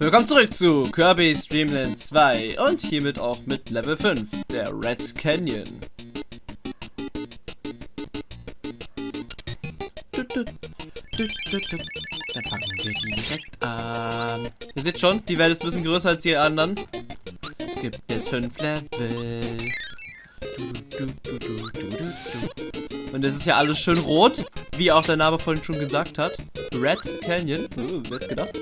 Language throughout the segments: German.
Willkommen zurück zu Kirby's Dream Land 2 und hiermit auch mit Level 5, der Red Canyon. Dann fangen wir direkt an. Ihr seht schon, die Welt ist ein bisschen größer als die anderen. Es gibt jetzt 5 Level. Und es ist ja alles schön rot, wie auch der Name vorhin schon gesagt hat. Red Canyon. Uh, wer hätte gedacht?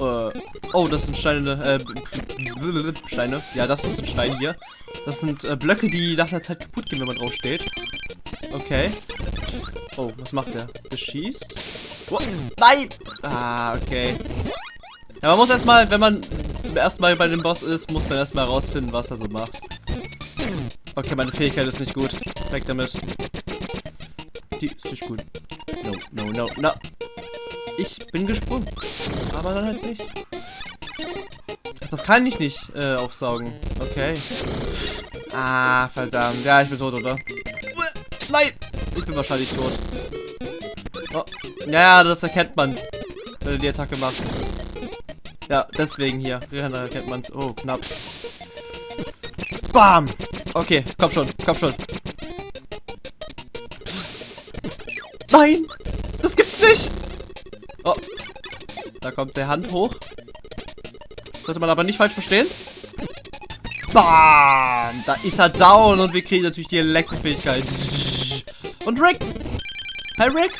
Äh, oh, das sind Steine, äh, Steine. Ja, das ist ein Stein hier. Das sind äh, Blöcke, die nach einer Zeit kaputt gehen, wenn man drauf steht. Okay. Oh, was macht der? Beschießt? Oh, nein! Ah, okay. Ja, man muss erstmal, wenn man zum ersten Mal bei dem Boss ist, muss man erstmal herausfinden, was er so macht. Okay, meine Fähigkeit ist nicht gut. Weg damit. Die ist nicht gut. No, no, no, no. Ich bin gesprungen. Aber dann halt nicht. Ach, das kann ich nicht äh, aufsaugen. Okay. Ah, verdammt. Ja, ich bin tot, oder? Nein! Ich bin wahrscheinlich tot. Oh. Ja, das erkennt man, wenn er die Attacke macht. Ja, deswegen hier. Daran erkennt man es. Oh, knapp. Bam! Okay, komm schon, komm schon. Nein! Das gibt's nicht! Da kommt der Hand hoch. Sollte man aber nicht falsch verstehen. Bam! Da ist er down und wir kriegen natürlich die Elektrofähigkeit. Und Rick! Hi Rick!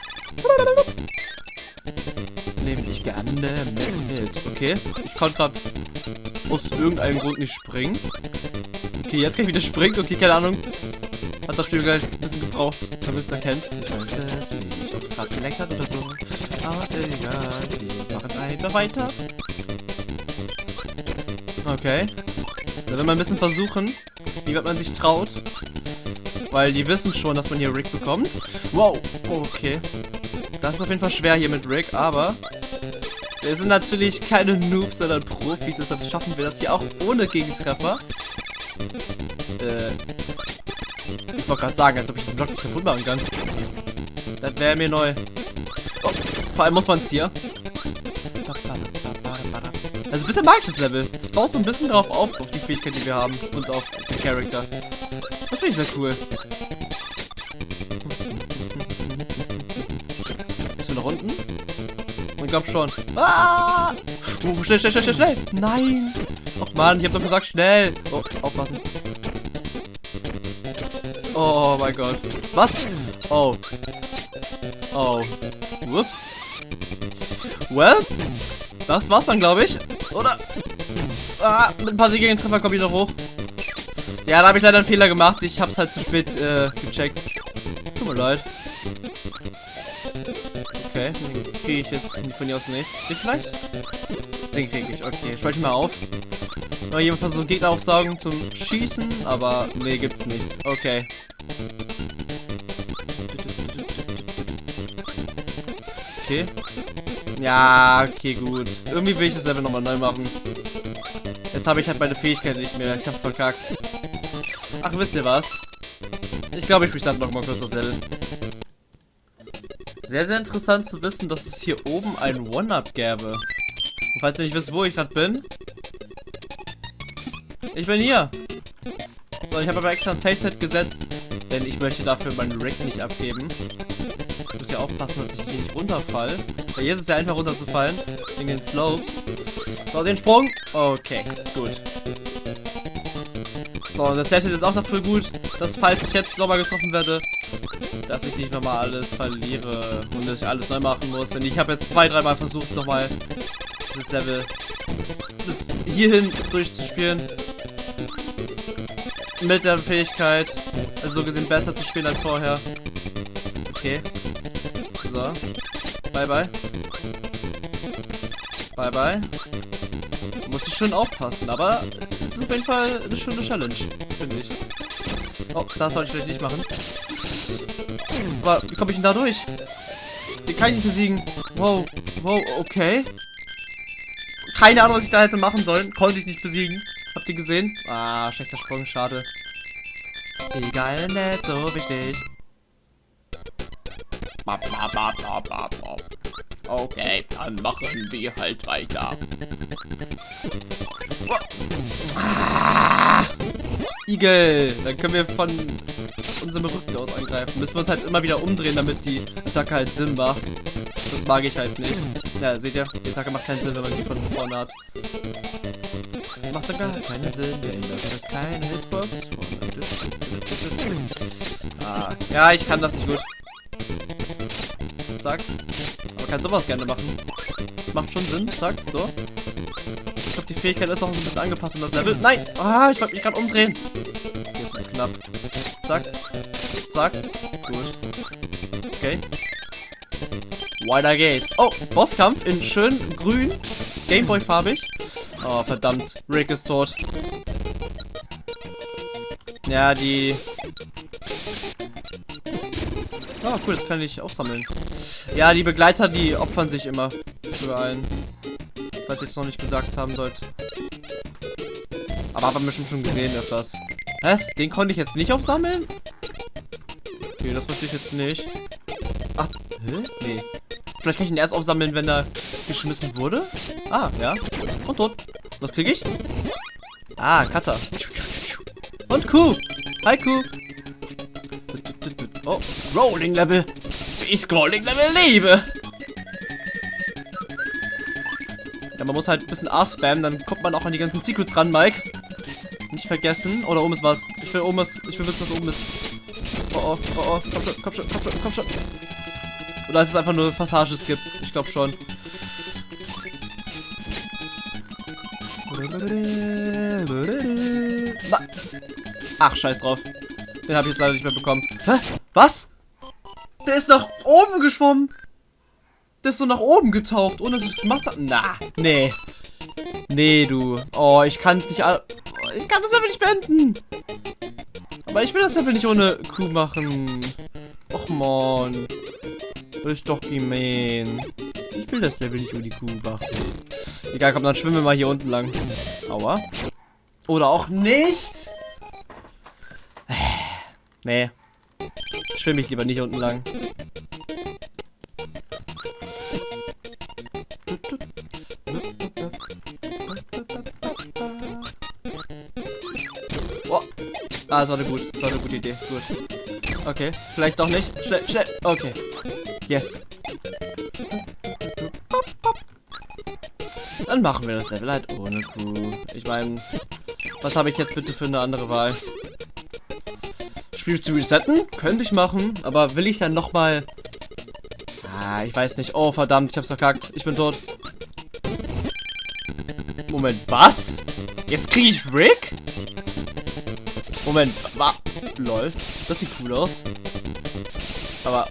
Nehme ich gerne mit. Okay, ich konnte gerade aus irgendeinem Grund nicht springen. Okay, jetzt kann ich wieder springen. Okay, keine Ahnung. Hat das Spiel gleich ein bisschen gebraucht, damit es erkennt. Ich weiß es nicht, ob es gerade geleckt hat oder so. Aber egal, wir machen einfach weiter. Okay. Dann will man ein bisschen versuchen, wie weit man sich traut. Weil die wissen schon, dass man hier Rick bekommt. Wow, okay. Das ist auf jeden Fall schwer hier mit Rick, aber wir sind natürlich keine Noobs, sondern Profis, deshalb schaffen wir das hier auch ohne Gegentreffer. Äh, ich wollte gerade sagen, als ob ich diesen Block nicht kaputt machen kann. Das wäre mir neu. Oh, vor allem muss man es hier. Also ein bisschen mag ich das Level. Das baut so ein bisschen drauf auf, auf die Fähigkeit, die wir haben. Und auf den Charakter. Das finde ich sehr cool. Bist du nach unten? Ich glaube schon. Ah! Oh, schnell, schnell, schnell, schnell, schnell. Nein. Och man, ich habe doch gesagt schnell. Oh, aufpassen. Oh mein Gott. Was? Oh. Oh. Whoops. Well, das war's dann, glaube ich. Oder? Ah, mit ein paar Treffer komme ich noch hoch. Ja, da habe ich leider einen Fehler gemacht. Ich habe es halt zu spät äh, gecheckt. Tut mir leid. Okay, den kriege ich jetzt von hier aus nicht. Den vielleicht? Den kriege ich. Okay, speichere mal auf. Noch jemand versucht Gegner aufsaugen zum Schießen, aber nee, gibt's nichts. Okay. Okay. Ja, okay, gut. Irgendwie will ich das Level nochmal neu machen. Jetzt habe ich halt meine Fähigkeit nicht mehr. Ich hab's verkackt. Ach, wisst ihr was? Ich glaube, ich reset nochmal kurz das Level. Sehr, sehr interessant zu wissen, dass es hier oben ein One-Up gäbe. Und falls ihr nicht wisst, wo ich gerade bin. Ich bin hier. So, ich habe aber extra ein Safe-Set gesetzt, denn ich möchte dafür meinen Rick nicht abgeben. Muss ja aufpassen, dass ich hier nicht runterfall. Weil hier ist es ja einfach runterzufallen. In den Slopes. So, den Sprung. Okay, gut. So, das Safe-Set ist auch dafür gut, dass falls ich jetzt nochmal getroffen werde, dass ich nicht nochmal alles verliere und dass ich alles neu machen muss. Denn ich habe jetzt zwei, dreimal versucht, nochmal das Level bis hierhin durchzuspielen. Mit der Fähigkeit, also so gesehen besser zu spielen als vorher. Okay. So. Bye bye. Bye bye. Muss ich schon aufpassen, aber es ist auf jeden Fall eine schöne Challenge, finde ich. Oh, das sollte ich vielleicht nicht machen. Aber wie komme ich denn da durch? Den kann ich nicht besiegen. Wow, wow, okay. Keine Ahnung, was ich da hätte machen sollen. Konnte ich nicht besiegen. Habt ihr gesehen? Ah, schlechter Sprung, schade. Egal, nicht so wichtig. Okay, dann machen wir halt weiter. Ah, Igel! Dann können wir von unserem Rücken aus angreifen. Müssen wir uns halt immer wieder umdrehen, damit die Attacke halt Sinn macht. Das mag ich halt nicht. Ja, seht ihr? Die Attacke macht keinen Sinn, wenn man die von vorne hat. Macht dann gar keinen Sinn, denn das ist keine Hitbox. Ah, ja, ich kann das nicht gut. Zack. Aber kann sowas gerne machen. Das macht schon Sinn. Zack, so. Ich glaube, die Fähigkeit ist auch ein bisschen angepasst an das Level. Nein! Ah, ich wollte mich gerade umdrehen. Jetzt ist knapp. Zack. Zack. Gut. Okay. Weiter geht's. Oh, Bosskampf in schön grün. Gameboy-farbig. Oh, verdammt. Rick ist tot. Ja, die... Oh, cool, das kann ich aufsammeln. Ja, die Begleiter, die opfern sich immer für einen. Falls ich es noch nicht gesagt haben sollte. Aber haben wir bestimmt schon gesehen öfters. Was? Den konnte ich jetzt nicht aufsammeln? Okay, das wusste ich jetzt nicht. Ach, hä? Nee. Vielleicht kann ich ihn erst aufsammeln, wenn er geschmissen wurde? Ah, ja. Und tot. Was kriege ich? Ah, Cutter. Und Kuh. Hi, Kuh. Oh, Scrolling Level. Ich Scrolling Level liebe. Ja, man muss halt ein bisschen A spammen, dann kommt man auch an die ganzen Secrets ran, Mike. Nicht vergessen. Oder oben ist was. Ich will oben ist. Ich will wissen, was oben ist. Oh oh, oh oh. Komm schon, komm schon, komm schon, komm schon. Oder ist es einfach nur Passages gibt? Ich glaube schon. Ach, scheiß drauf. Den habe ich jetzt leider nicht mehr bekommen. Hä? Was? Der ist nach oben geschwommen. Der ist so nach oben getaucht, ohne dass ich es gemacht habe. Na, nee. Nee, du. Oh, ich kann es nicht... Ich kann das Level nicht beenden. Aber ich will das Level nicht ohne Kuh machen. Och, man. Das ist doch gemein. Ich will das Level nicht ohne Kuh machen. Egal, komm, dann schwimmen wir mal hier unten lang. Aua. Oder auch nicht. Nee. Schwimme ich lieber nicht unten lang. Oh. Ah, das war eine, gut, das war eine gute Idee. Gut. Okay, vielleicht doch nicht. Schnell, schnell. Okay. Yes. Dann machen wir das Level halt ohne Kuh. Ich meine, was habe ich jetzt bitte für eine andere Wahl? Spiel zu resetten? Könnte ich machen, aber will ich dann nochmal... Ah, ich weiß nicht. Oh, verdammt, ich hab's verkackt. Ich bin tot. Moment, was? Jetzt kriege ich Rick? Moment, wa lol. Das sieht cool aus. Aber...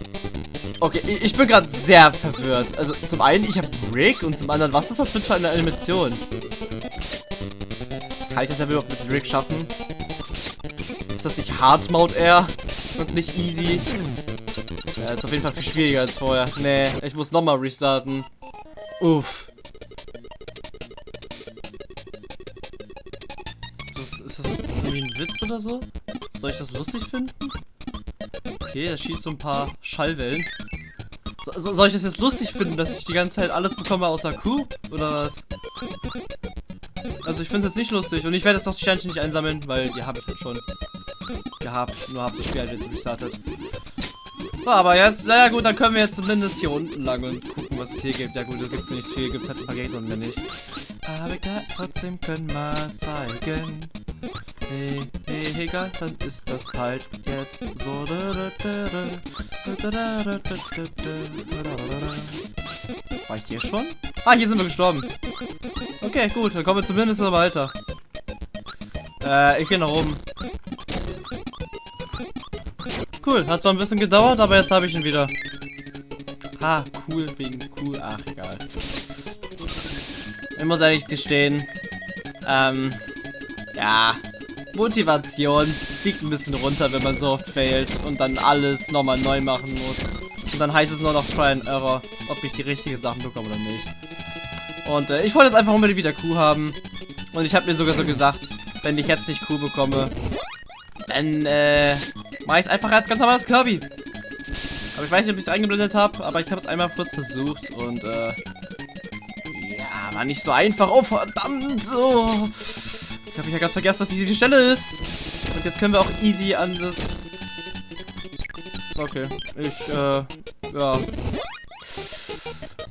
Okay, ich bin gerade sehr verwirrt. Also zum einen, ich habe Rick und zum anderen, was ist das bitte für eine Animation? Kann ich das ja überhaupt mit Rick schaffen? Ist das nicht Hard Mode Air und nicht Easy? Ja, ist auf jeden Fall viel schwieriger als vorher. Nee, ich muss nochmal restarten. Uff. Das, ist das irgendwie ein Witz oder so? Soll ich das lustig finden? Okay, er schießt so ein paar Schallwellen. So, soll ich das jetzt lustig finden, dass ich die ganze Zeit alles bekomme außer Kuh? Oder was? Also ich finde es jetzt nicht lustig. Und ich werde jetzt auch die Sternchen nicht einsammeln, weil die habe ich schon gehabt. Nur habe das Spiel halt jetzt restartet. So, aber jetzt, naja gut, dann können wir jetzt zumindest hier unten lang und gucken, was es hier gibt. Ja gut, da gibt es nicht viel, gibt halt ein paar Gegner und mehr nicht. Aber egal, trotzdem können wir es zeigen. Hey, hey, egal, dann ist das halt jetzt so. War ich hier schon? Ah, hier sind wir gestorben. Okay, gut, dann kommen wir zumindest noch weiter. Äh, ich gehe nach oben. Cool, hat zwar ein bisschen gedauert, aber jetzt habe ich ihn wieder. Ha, cool, wegen cool. Ach, egal. Ich muss ehrlich gestehen, ähm, ja, Motivation fliegt ein bisschen runter, wenn man so oft failt und dann alles nochmal neu machen muss. Und dann heißt es nur noch Try and Error, ob ich die richtigen Sachen bekomme oder nicht. Und äh, ich wollte jetzt einfach unbedingt wieder Kuh haben. Und ich habe mir sogar so gedacht, wenn ich jetzt nicht Kuh bekomme, dann äh, Mach ich's einfach als ganz normales Kirby. Aber ich weiß nicht, ob ich es eingeblendet habe, aber ich habe es einmal kurz versucht und äh, ja, war nicht so einfach. Oh, verdammt! Oh. Ich habe ja ganz vergessen, dass hier die Stelle ist. Und jetzt können wir auch easy an das... Okay, ich, äh, ja.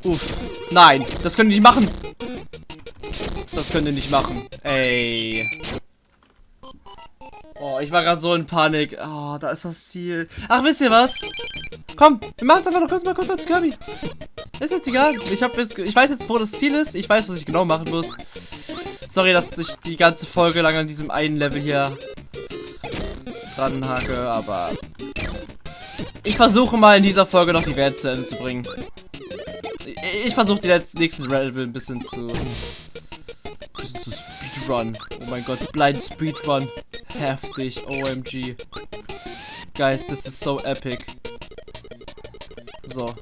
Uff. Nein, das können die nicht machen. Das können die nicht machen. Ey. Ich war gerade so in Panik. Oh, da ist das Ziel. Ach, wisst ihr was? Komm, wir machen es einfach noch kurz mal kurz als Kirby. Ist jetzt egal. Ich, hab jetzt, ich weiß jetzt, wo das Ziel ist. Ich weiß, was ich genau machen muss. Sorry, dass ich die ganze Folge lang an diesem einen Level hier dran hake, aber ich versuche mal in dieser Folge noch die Welt zu Ende zu bringen. Ich, ich versuche die letzten, nächsten Level ein bisschen zu bisschen zu Speedrun. Oh mein Gott, Blind Speedrun. Heftig, OMG. Guys, this is so epic. So,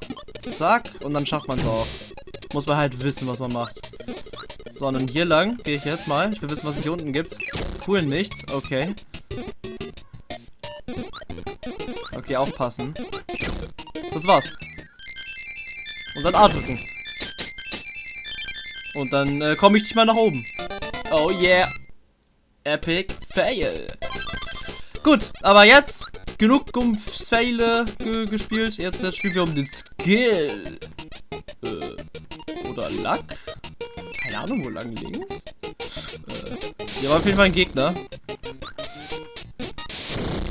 zack, und dann schafft man es auch. Muss man halt wissen, was man macht. So, und dann hier lang gehe ich jetzt mal. Ich will wissen, was es hier unten gibt. Cool, nichts. Okay. Okay, aufpassen. Das war's. Und dann A drücken. Und dann äh, komme ich nicht mal nach oben. Oh yeah. Epic Fail. Gut, aber jetzt genug um Faile ge gespielt. Jetzt, jetzt spielen wir um den Skill. Äh, oder Luck? Keine Ahnung, wo lang links? Äh, hier war auf jeden Fall ein Gegner.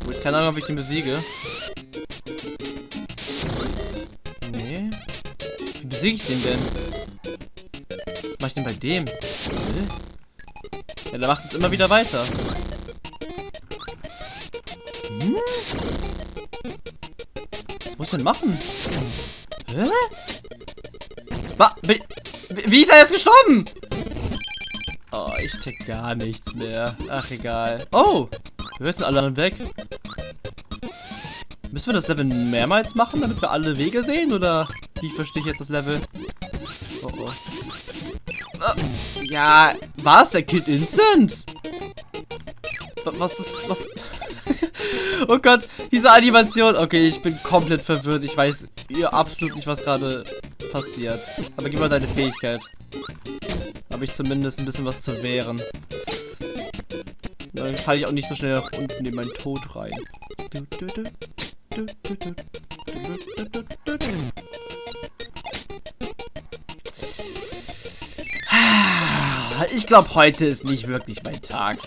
Gut, keine Ahnung, ob ich den besiege. Nee. Wie besiege ich den denn? Was mache ich denn bei dem? Ja, der macht jetzt immer wieder weiter. Hm? Was muss ich denn machen? Hä? Wa wie ist er jetzt gestorben? Oh, ich check gar nichts mehr. Ach, egal. Oh, wir sind alle anderen weg. Müssen wir das Level mehrmals machen, damit wir alle Wege sehen? Oder wie verstehe ich jetzt das Level? Oh, oh. Ja, war es der Kid Instant? Was ist, was... oh Gott, diese Animation. Okay, ich bin komplett verwirrt. Ich weiß ja, absolut nicht, was gerade passiert. Aber gib mal deine Fähigkeit. Habe ich zumindest ein bisschen was zu wehren. Dann falle ich auch nicht so schnell nach unten in meinen Tod rein. Ich glaube, heute ist nicht wirklich mein Tag.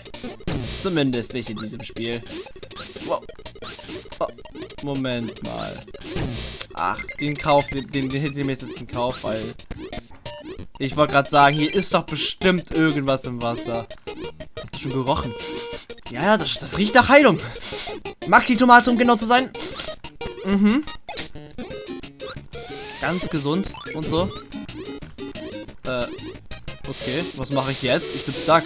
Zumindest nicht in diesem Spiel. Wow. Oh, Moment mal. Ach, den Kauf, den, den, den hätte ich jetzt in Kauf, weil... Ich wollte gerade sagen, hier ist doch bestimmt irgendwas im Wasser. Habt ihr schon gerochen? Ja, ja, das, das riecht nach Heilung. Maxi-Tomate, um genau zu sein. Mhm. Ganz gesund und so. Äh, okay. Was mache ich jetzt? Ich bin stuck.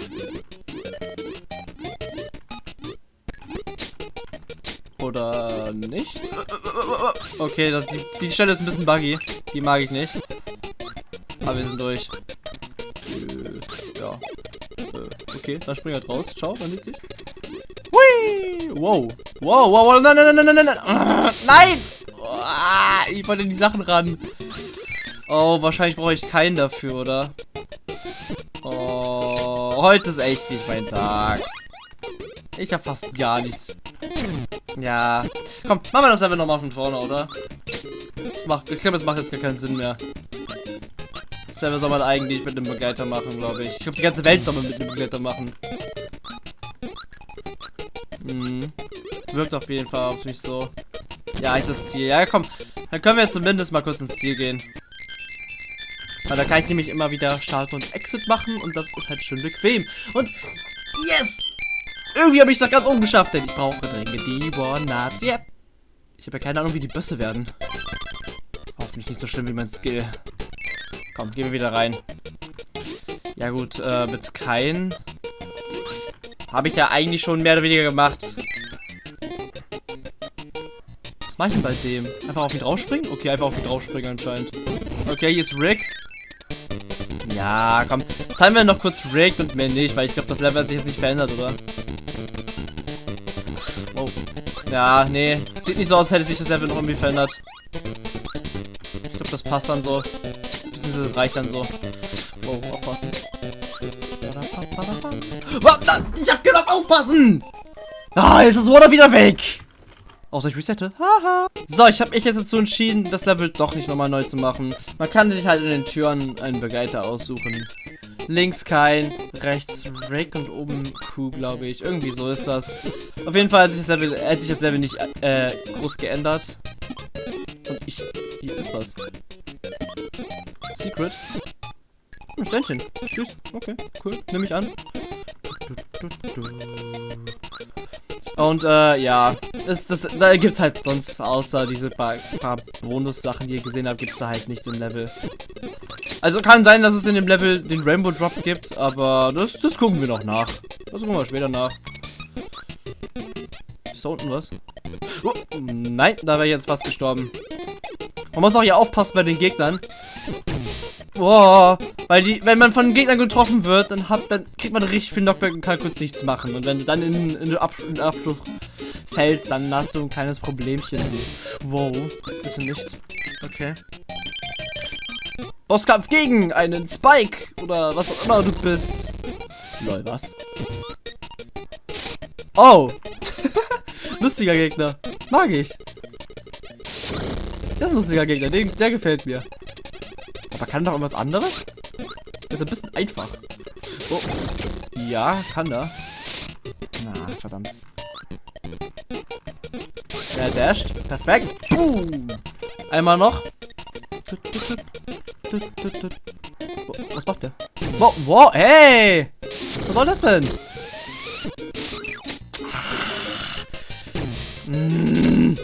Oder nicht? Okay, das, die, die Stelle ist ein bisschen buggy. Die mag ich nicht. Aber wir sind durch. Äh, ja. Äh, okay, dann spring halt raus. Ciao, man sieht sich. Hui! Wow. Wow, wow, wow. Nein, nein, nein, nein, nein, nein. Nein! Ah, ich wollte in die Sachen ran. Oh, wahrscheinlich brauche ich keinen dafür, oder? Heute ist echt nicht mein Tag. Ich habe fast gar nichts. Ja. Komm, machen wir das einfach nochmal von vorne, oder? Das macht, ich glaube, es macht jetzt gar keinen Sinn mehr. Das selber soll man eigentlich mit einem Begleiter machen, glaube ich. Ich glaube, die ganze Welt soll man mit einem Begleiter machen. Hm. Wirkt auf jeden Fall auf mich so. Ja, ist das Ziel. Ja, komm. Dann können wir zumindest mal kurz ins Ziel gehen. Weil da kann ich nämlich immer wieder Start und Exit machen und das ist halt schön bequem. Und yes! Irgendwie habe ich es ganz umgeschafft, denn ich brauche dringend die One-Nuts. Yep. Ich habe ja keine Ahnung, wie die Bösse werden. Hoffentlich nicht so schlimm wie mein Skill. Komm, gehen wir wieder rein. Ja gut, äh, mit kein habe ich ja eigentlich schon mehr oder weniger gemacht. Was mache ich denn bei dem? Einfach auf ihn draufspringen? Okay, einfach auf ihn draufspringen anscheinend. Okay, hier ist Rick. Ja, komm. Zeigen wir noch kurz Rick und mehr nicht, weil ich glaube, das Level hat sich jetzt nicht verändert, oder? Oh. Ja, nee. Sieht nicht so aus, hätte sich das Level noch irgendwie verändert. passt dann so. Beziehungsweise das reicht dann so. Wow, aufpassen. Ich hab gesagt, aufpassen! Ah, jetzt ist das Water wieder weg! Außer ich resette. Haha. So, ich habe mich jetzt dazu entschieden, das Level doch nicht nochmal neu zu machen. Man kann sich halt in den Türen einen Begleiter aussuchen. Links kein, rechts Rick und oben Q, glaube ich. Irgendwie so ist das. Auf jeden Fall hat sich das Level, hat sich das Level nicht äh, groß geändert. Und ich... Hier ist was. Secret. Ein Ständchen. Tschüss. Okay, cool. Nehme ich an. Und äh, ja, das, das, da gibt's halt sonst außer diese paar, paar Bonus-Sachen, die ihr gesehen habt, gibt's da halt nichts im Level. Also kann sein, dass es in dem Level den Rainbow Drop gibt, aber das, das gucken wir noch nach. Das gucken wir später nach. Ist da unten was? Oh, nein, da wäre jetzt fast gestorben. Man muss auch hier aufpassen bei den Gegnern. Boah, weil die, wenn man von Gegnern getroffen wird, dann, hat, dann kriegt man richtig viel Knockback und kann kurz nichts machen. Und wenn du dann in, in den Abschluss fällst, dann hast du ein kleines Problemchen. Wow, bitte nicht. Okay. Bosskampf gegen einen Spike oder was auch immer du bist. Lol, was? Oh! lustiger Gegner. Mag ich. Das ist ein lustiger Gegner, der, der gefällt mir. Aber kann doch irgendwas anderes? Das ist ein bisschen einfach. Oh. Ja, kann er. Na, verdammt. Er dasht. Perfekt. Boom. Einmal noch. Was macht der? Wow, wow, hey! Was soll das denn? Mm.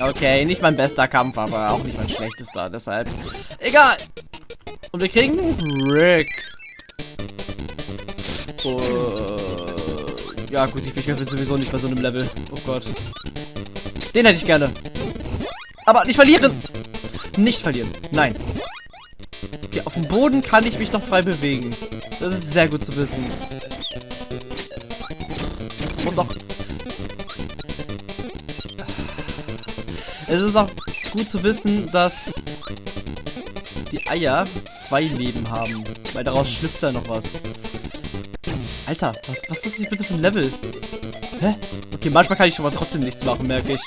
Okay, nicht mein bester Kampf, aber auch nicht mein schlechtester, deshalb. Egal! Und wir kriegen Rick. Oh, ja gut, ich will sowieso nicht bei so einem Level. Oh Gott. Den hätte ich gerne. Aber nicht verlieren! Nicht verlieren. Nein. Okay, auf dem Boden kann ich mich noch frei bewegen. Das ist sehr gut zu wissen. Muss auch... Es ist auch gut zu wissen, dass die Eier zwei Leben haben. Weil daraus schlüpft da noch was. Alter, was, was ist das bitte für ein Level? Hä? Okay, manchmal kann ich aber trotzdem nichts machen, merke ich.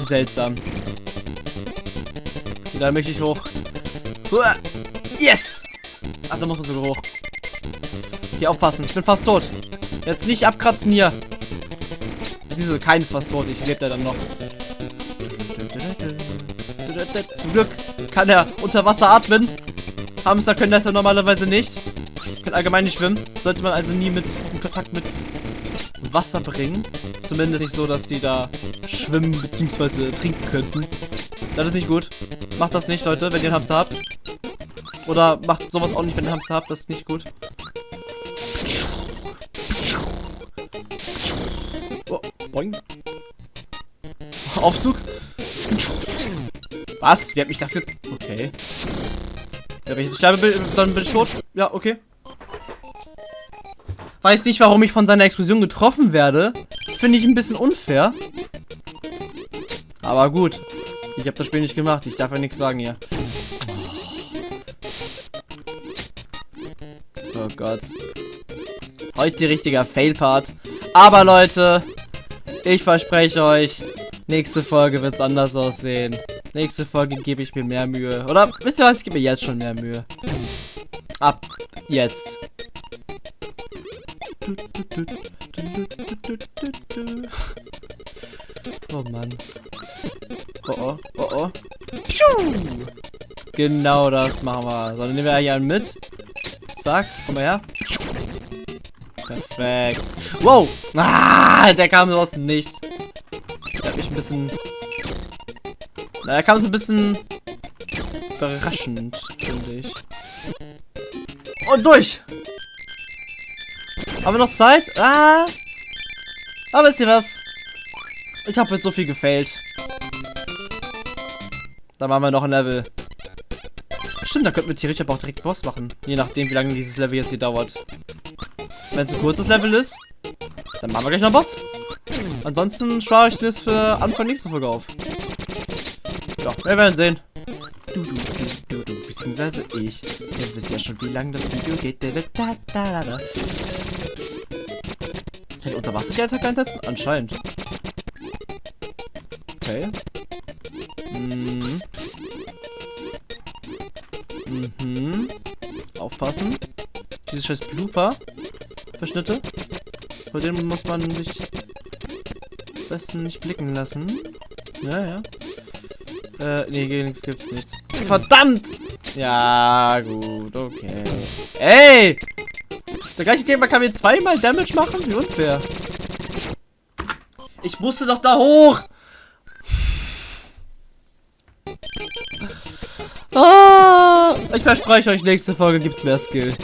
Seltsam. Da möchte ich hoch. Yes! Ach, da muss man sogar hoch. Hier aufpassen. Ich bin fast tot. Jetzt nicht abkratzen hier. Diese keines fast tot. Ich lebe da dann noch. Zum Glück kann er unter Wasser atmen. Hamster können das ja normalerweise nicht. Können allgemein nicht schwimmen. Sollte man also nie mit in Kontakt mit Wasser bringen. Zumindest nicht so, dass die da schwimmen bzw. trinken könnten. Das ist nicht gut. Macht das nicht, Leute, wenn ihr einen Hamster habt. Oder macht sowas auch nicht, wenn ihr einen Hamster habt. Das ist nicht gut. Oh, boing. Aufzug. Was? Wie hat mich das jetzt... Okay. Ja, wenn ich jetzt sterbe, dann bin ich tot. Ja, okay. Weiß nicht, warum ich von seiner Explosion getroffen werde. Finde ich ein bisschen unfair. Aber gut. Ich habe das Spiel nicht gemacht. Ich darf ja nichts sagen hier. Oh Gott. Heute richtiger Fail-Part. Aber Leute, ich verspreche euch, nächste Folge wird es anders aussehen. Nächste Folge gebe ich mir mehr Mühe. Oder wisst ihr was? Ich gebe mir jetzt schon mehr Mühe. Ab jetzt. Oh Mann. Oh oh, oh oh. Genau das machen wir. So, dann nehmen wir hier einen mit. Zack, komm mal her. Perfekt. Wow! Ah, der kam aus dem Nichts. Der hat mich ein bisschen... Er kam so ein bisschen überraschend, finde ich. Und durch! Haben wir noch Zeit? Ah! Aber wisst ihr was? Ich habe jetzt so viel gefailt. Da machen wir noch ein Level. Stimmt, da könnten wir theoretisch aber auch direkt Boss machen. Je nachdem, wie lange dieses Level jetzt hier dauert. Wenn es ein kurzes Level ist, dann machen wir gleich noch Boss. Ansonsten spare ich das für Anfang nächste Folge auf. Ja, wir werden sehen. Du, du. beziehungsweise ich. Ihr wisst ja schon, wie lange das Video geht. Da, da, da, da. Kann ich unter Wasser die Attacke einsetzen? Anscheinend. Okay. Mhm. Mhm. Aufpassen. Diese scheiß Blooper. Verschnitte. Vor denen muss man sich besten nicht blicken lassen. Ja, ja. Äh, nee, gegen nichts gibt's nichts. Verdammt! Ja, gut, okay. Ey! Der gleiche Gegner kann mir zweimal Damage machen? Wie unfair. Ich musste doch da hoch! Ah, ich verspreche euch, nächste Folge gibt's mehr Skill.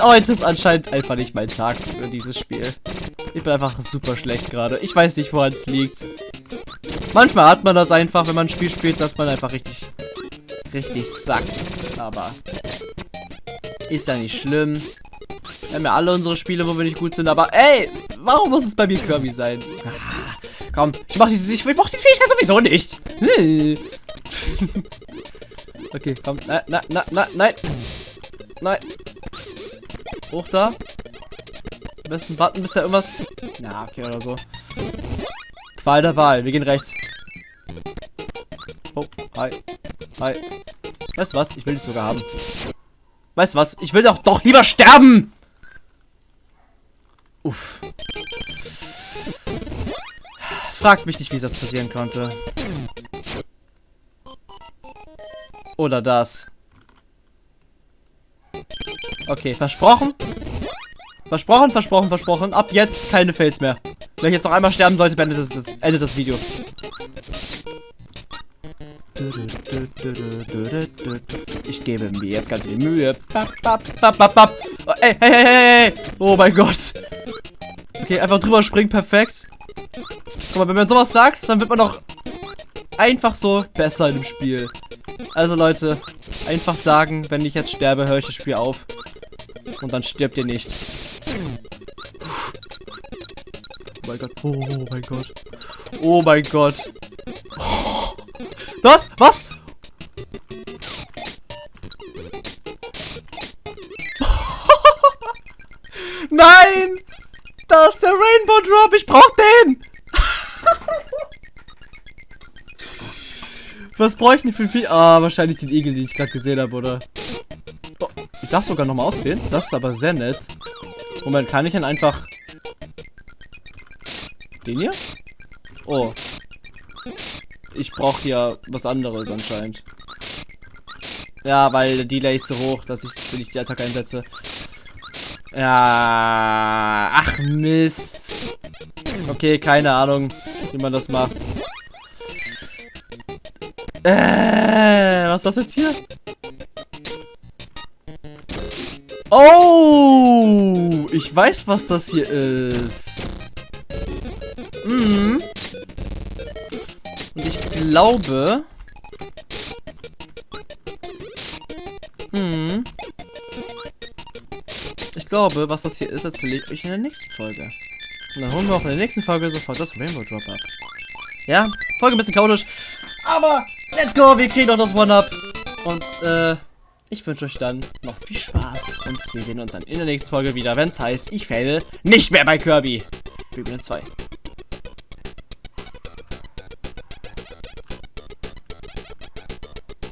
Heute ist anscheinend einfach nicht mein Tag für dieses Spiel. Ich bin einfach super schlecht gerade. Ich weiß nicht, woran es liegt. Manchmal hat man das einfach, wenn man ein Spiel spielt, dass man einfach richtig, richtig sackt. Aber ist ja nicht schlimm. Wir haben ja alle unsere Spiele, wo wir nicht gut sind, aber ey, warum muss es bei mir Kirby sein? Ah, komm, ich mach, die, ich, ich mach die Fähigkeit sowieso nicht. okay, komm, nein, nein, nein, nein, nein. Nein. Hoch da. Am besten warten, bis da irgendwas... Na, okay, oder so. Qual der Wahl. Wir gehen rechts. Oh, hi. Hi. Weißt du was? Ich will dich sogar haben. Weißt du was? Ich will doch doch lieber sterben! Uff. Fragt mich nicht, wie das passieren konnte. Oder das. Okay, versprochen. Versprochen, versprochen, versprochen. Ab jetzt keine Fails mehr. Wenn ich jetzt noch einmal sterben sollte, beendet das, das, endet das Video. Ich gebe mir jetzt ganz viel Mühe. Oh, ey, hey, hey, hey, Oh mein Gott. Okay, einfach drüber springen, perfekt. Guck mal, wenn man sowas sagt, dann wird man doch einfach so besser dem Spiel. Also Leute, einfach sagen, wenn ich jetzt sterbe, höre ich das Spiel auf. Und dann stirbt ihr nicht. Mein Gott. Oh mein Gott. Oh mein Gott. Das? Was? Nein! Da ist der Rainbow Drop. Ich brauch den. Was bräuchten die für viel? Ah, wahrscheinlich den Igel, den ich gerade gesehen habe, oder? Oh, ich darf sogar nochmal auswählen. Das ist aber sehr nett. Moment, kann ich denn einfach... Den hier? Oh. Ich brauche hier was anderes anscheinend. Ja, weil der Delay ist so hoch, dass ich, wenn ich die Attacke einsetze. Ja. Ach, Mist. Okay, keine Ahnung, wie man das macht. Äh, was ist das jetzt hier? Oh, ich weiß, was das hier ist. Mhm. Und ich glaube... Mhm. Ich glaube, was das hier ist, erzähle ich euch in der nächsten Folge. Und dann holen wir auch in der nächsten Folge sofort das Rainbow Drop ab. Ja, Folge ein bisschen chaotisch. Aber let's go, wir kriegen doch das One-Up. Und äh, ich wünsche euch dann noch viel Spaß. Und wir sehen uns dann in der nächsten Folge wieder, wenn es heißt, ich fälle nicht mehr bei Kirby. Bübel 2.